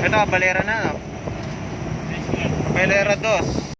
Ito, balera na. no? Balera 2.